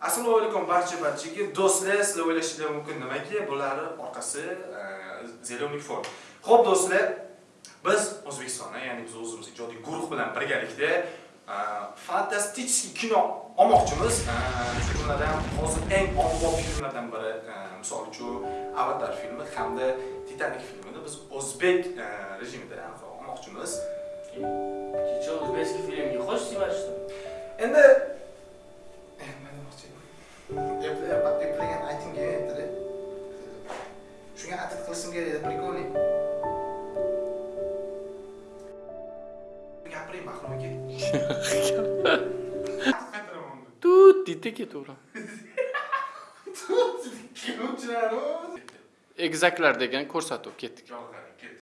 Assalomu alaykum barcha barchaga. Do'stlar, sizlar o'ylashingiz mumkin nimaki? Bularni orqasi e, Zelenik Fond. Xo'p do'stlar, biz O'zbekistonda, ya'ni biz o'zimiz ijodiy guruh bilan birgalikda e, fantastik kino olmoqchimiz. E, Shu kunlardan hozir eng ommabop filmlardan biri, misol uchun Avatar filmi hamda Titanic filmini biz o'zbek rejimida olmoqchimiz. Kecha o'zbekcha filmga xo'sh sevishdim. Endi eplagan aytingga endi shunga atit qilishim kerak edi прикольный gapiring mahrum aka Tut deydi ketaveradi. Degan ko'rsatuv ketdik.